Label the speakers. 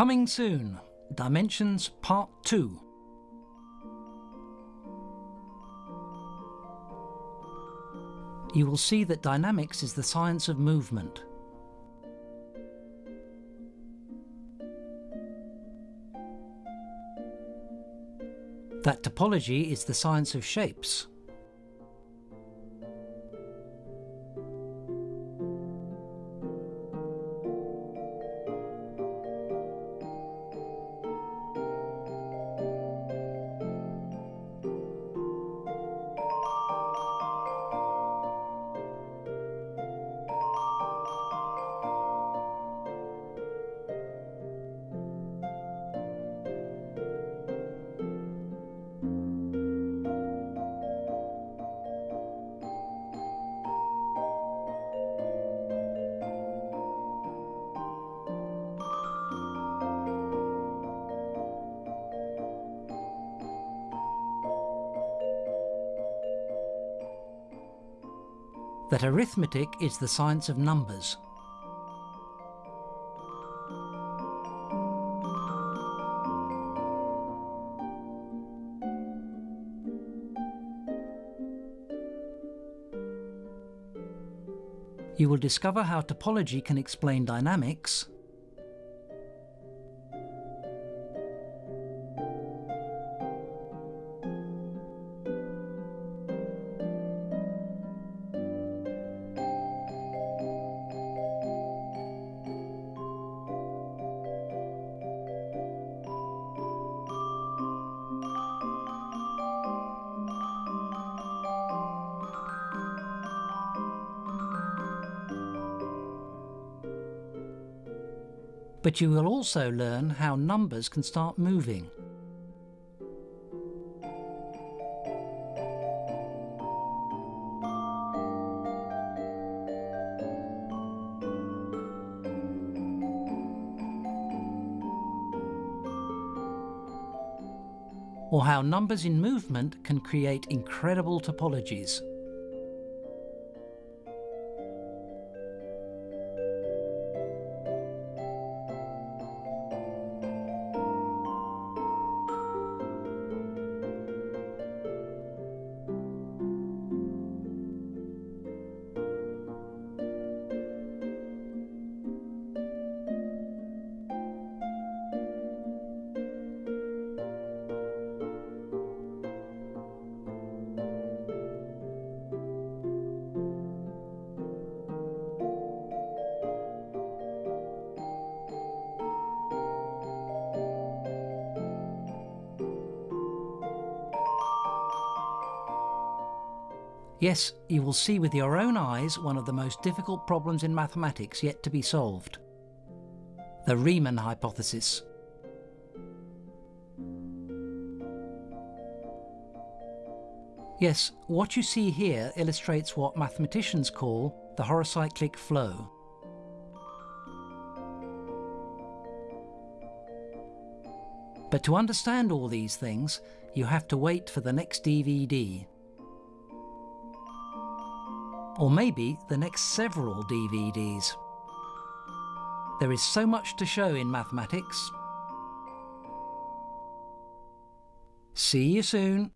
Speaker 1: Coming soon, Dimensions Part 2. You will see that dynamics is the science of movement. That topology is the science of shapes. That arithmetic is the science of numbers. You will discover how topology can explain dynamics, But you will also learn how numbers can start moving. or how numbers in movement can create incredible topologies. Yes, you will see with your own eyes one of the most difficult problems in mathematics yet to be solved. The Riemann hypothesis. Yes, what you see here illustrates what mathematicians call the horocyclic flow. But to understand all these things, you have to wait for the next DVD. Or maybe the next several DVDs. There is so much to show in mathematics. See you soon.